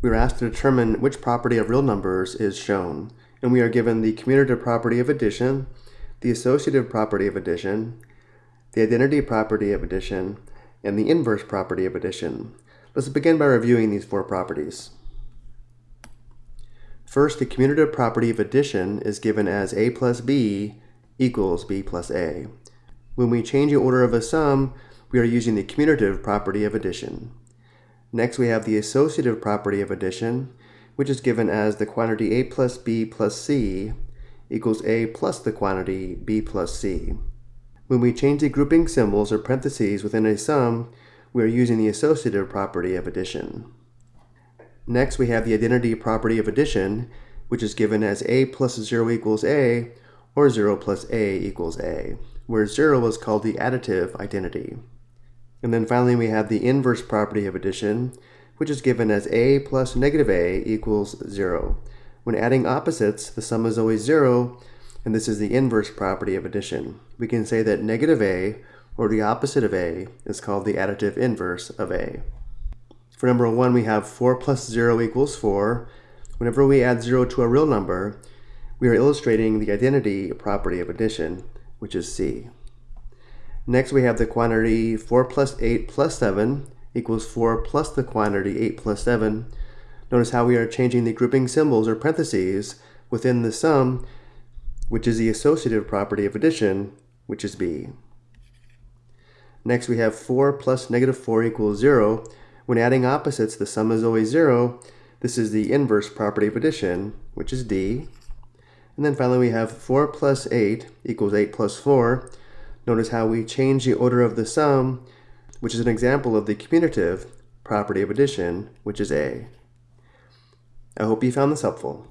We are asked to determine which property of real numbers is shown, and we are given the commutative property of addition, the associative property of addition, the identity property of addition, and the inverse property of addition. Let's begin by reviewing these four properties. First, the commutative property of addition is given as a plus b equals b plus a. When we change the order of a sum, we are using the commutative property of addition. Next, we have the associative property of addition, which is given as the quantity a plus b plus c equals a plus the quantity b plus c. When we change the grouping symbols or parentheses within a sum, we are using the associative property of addition. Next, we have the identity property of addition, which is given as a plus 0 equals a, or 0 plus a equals a, where 0 is called the additive identity. And then finally we have the inverse property of addition, which is given as a plus negative a equals 0. When adding opposites, the sum is always 0, and this is the inverse property of addition. We can say that negative a, or the opposite of a, is called the additive inverse of a. For number 1, we have 4 plus 0 equals 4. Whenever we add 0 to a real number, we are illustrating the identity property of addition, which is c. Next we have the quantity 4 plus 8 plus 7 equals 4 plus the quantity 8 plus 7. Notice how we are changing the grouping symbols or parentheses within the sum, which is the associative property of addition, which is b. Next we have 4 plus negative 4 equals 0. When adding opposites, the sum is always 0. This is the inverse property of addition, which is d. And then finally we have 4 plus 8 equals 8 plus 4. Notice how we change the order of the sum, which is an example of the commutative property of addition, which is A. I hope you found this helpful.